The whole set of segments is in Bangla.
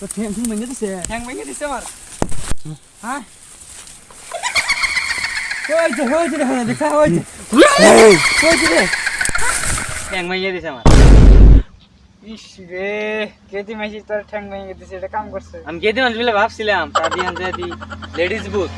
তো ঠ্যাং ঠুং ভেঙে দিছে ঠ্যাং ভেঙে দিছে আমার হ্যাঁ হয়েছে হয়েছে রে হ্যাঁ দেখা হয়েছে হয়েছে রে ঠ্যাং ভেঙে দিছে আমার ইস রে কেতি মাইছি তোর ঠ্যাং ভেঙে দিছে এটা কাম করছে আমি কেতি মানুষ বলে ভাবছিলাম তা দিয়ে আনতে দি লেডিস বুথ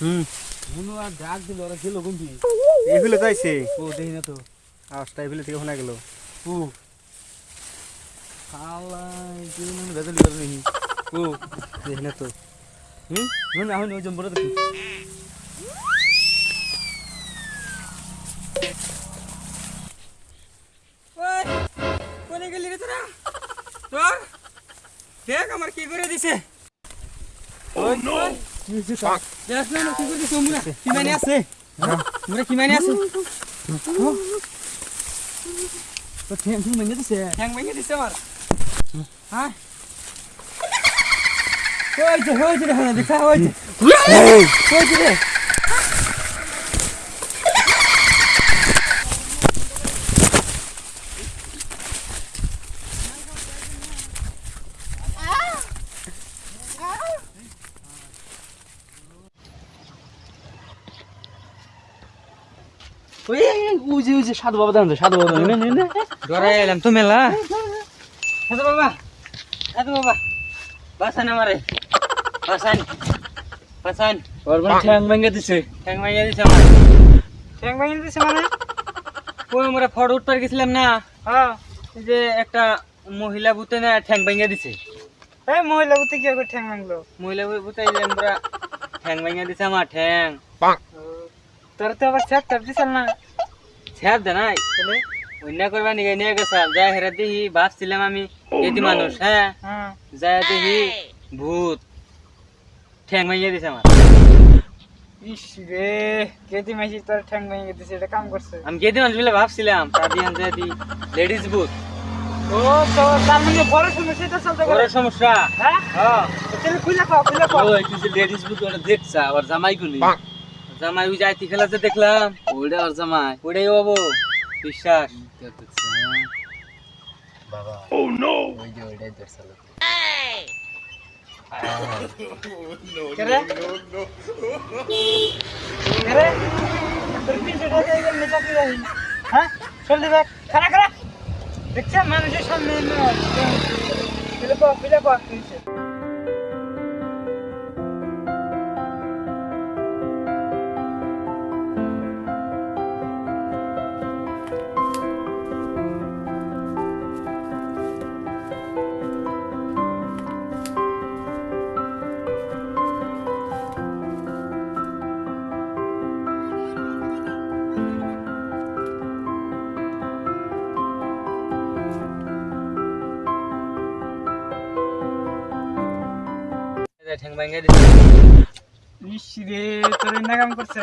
হুম। মনু আর ডাক দিল ওরা গেল কোনটি এইফালে যাইছে ও দেখি না তো। আওয়াজটা এইফালে থেকে শোনা গেল। ও। খালাই কি মানে বেজালি বেজালি ও। দেখি না তো। হুম? নুন এখন ওই জম্বরা দেখি কোনে গেলি রে তোরা তোর দেখ আমার কি করে দিছে কি হয়েছে তা? দেখ না কি করে দিছে মুরা কি মানে আছে মুরা কি মানে আছে তো ঠ্যাং ঠুং ভেঙে দিছে ঠ্যাং ভেঙে দিছে আমার হ্যাঁ হয়েছে হয়েছে রে হ্যাঁ দেখা হয়েছে হয়েছে রে ওই উজি সাধু বাবা দাঁড়ান সাধু বাবা এলাম তো মেলা সাধু বাবা সাধু বাবা। বাসান আমারে। বাসান বাসান। ওর মানে ঠ্যাং ভেঙে দিছে। ঠ্যাং ভেঙে দিছে আমার। ঠ্যাং ভেঙে দিছে মানে? ওই আমরা ফটো উঠতে গেছিলাম না? হ্যাঁ। যে একটা মহিলা ভূতে না ঠ্যাং ভেঙে দিছে। এই মহিলা ভূতে কি করে ঠ্যাং ভাঙলো? মহিলা ভূতে যে আমরা ঠ্যাং ভেঙে দিছে আমার ঠ্যাং। তোর তো আবার ছ্যাপ ছ্যাপ দিছিল না। ছ্যাপ দে নাই তাহলে অন্য করবা নিয়ে নিয়ে গেছাল। যা হেরা দেখি ভাবছিলাম আমি এটি মানুষ হ্যাঁ? যা দেখি ভূত। ঠ্যাং ভেঙে দিছে আমার। ইস রে কেতি মাইছি তোর ঠ্যাং ভেঙে দিছে এটা কাম করছে। আমি কেতি মানুষ বলে ভাবছিলাম তা দিয়ে আনতে দি লেডিস বুথ ও তো তার মানে বড় সমস্যা এটা চলতে বড় সমস্যা? হ্যাঁ? হ্যাঁ। তাহলে খুলে খাও খুলে খাও। ওই কিছু লেডিস বুক ওটা দেখছা আর জামাই গুলি জামাই ওই যাইতি খেলা যে দেখলাম। ওইটা আর জামাই। ওটাই বাবু বিশ্বাস। বাবা। ও নো ওই যে ওইটাই হ্যাঁ? মানুষের সামনে ফিলে ফিলে ঠ্যাং ভাঙে দিছে। ইস রে তোর ইন্না কাম করছে।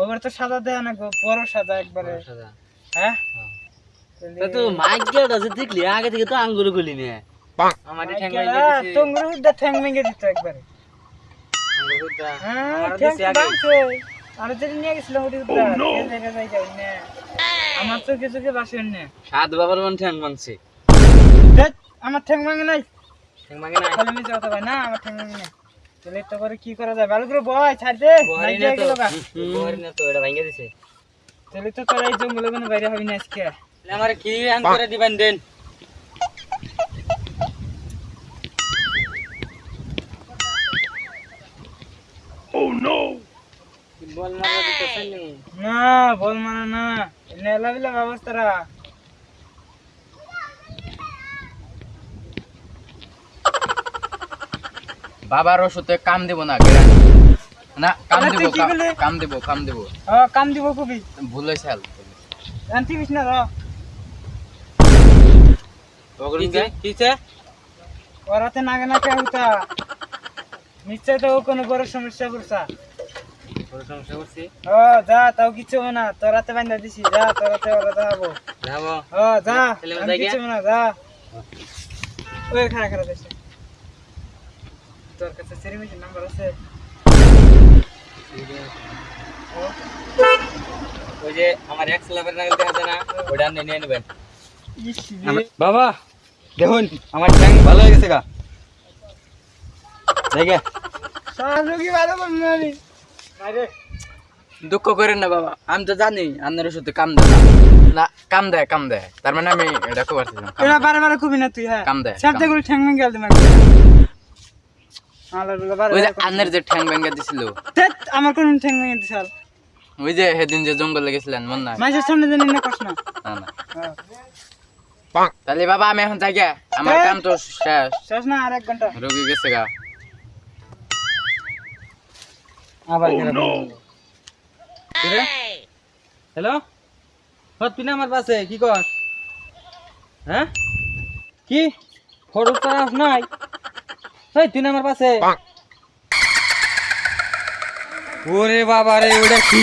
ওগুলো তো সাদা দেয় না গো বড় সাদা একবারে। হ্যাঁ? তা তো মাইক গেট আছে দেখলি? আগে থেকে তো আঙ্গুর গুলি নিয়ে। আমার ঠ্যাং ভাঙে দিছে। টঙ্গুর হুদ্দা ঠ্যাং ভেঙে দিত একবারে। হ্যাঁ ঠ্যাং ভাঙছে। আরে নিয়ে ওটি না আমার চোখে চোখে বাসেন না সাত বাবার মান ঠ্যাং মানছে ধ্যাৎ, আমার ঠ্যাং ভাঙে নাই। কথা ভাই না আমার ঠ্যাং ভাঙে তাহলে তো করে কি করা যায়? ভালো করে বয় ছাড় দে বহারি না তো। গেল না তো এটা ভাঙে দিছে। তাহলে তো তোরা এই জঙ্গলে কোনো বাইরে হবি না আজকে। আমার কি আন করে দিবেন দেন? বল মারা দিতেছেন না বল মানে না। নেলা বিলা ব্যবস্থারা বাবার ওষুধে কাম দেব না না কাম দেব কাম- দেব কাম দেব। ও কাম দিব খুবই। ভুল হাল আনতি বিছ না র কিছে কিছে ওরাতে নাগে না কে হুতা নিশ্চয় তো কোনো বড় সমস্যা করছা। বড় সমস্যা করছি? ও যা তাও কিছু হবে না। তোরাতে বাইন্দা দিছি যা তোরাতে ওরা যাব যাব। ও যা কিছু না যা। ওই তোর কাছে সেরিমিটির নাম্বার আছে? ওই যে আমার এক স্ল্যাবের নাগাল দেখা যায় না ওটা আপনি নিয়ে নেবেন। বাবা দেখুন আমার ট্যাঙ্ক ভালো হয়ে গেছে গা। দেখে। দুঃখ করেন না বাবা আমি তো জানি আপনার ওষুধে কাম দেয়। না না কাম দেয় কাম দেয়। তার মানে আমি এটা খুব দেয়। বারে বারে খুবই না তুই হ্যাঁ। কাম দেয়, ঠ্যাং গেল তোমার আলার বলে বারে ওই যে আন্নের যে ঠ্যাং ভেঙে দিছিল। আমার কোন ঠ্যাং ভেঙে দিছাল ওই যে সেদিন যে জঙ্গলে গেছিলেন মন নাই? মাইসের সামনে জানি না কষ্ট না। না না। হ্যাঁ। তাহলে বাবা আমি এখন যাই আমার। কাম তো শেষ। শেষ না আর এক ঘণ্টা। রোগী গেছে গা। আবার হ্যালো তুই না আমার পাশে কি কর হ্যাঁ? কি? ফটো নাই। এই তুই না আমার পাশে ওরে বাবা রে ওটা কি?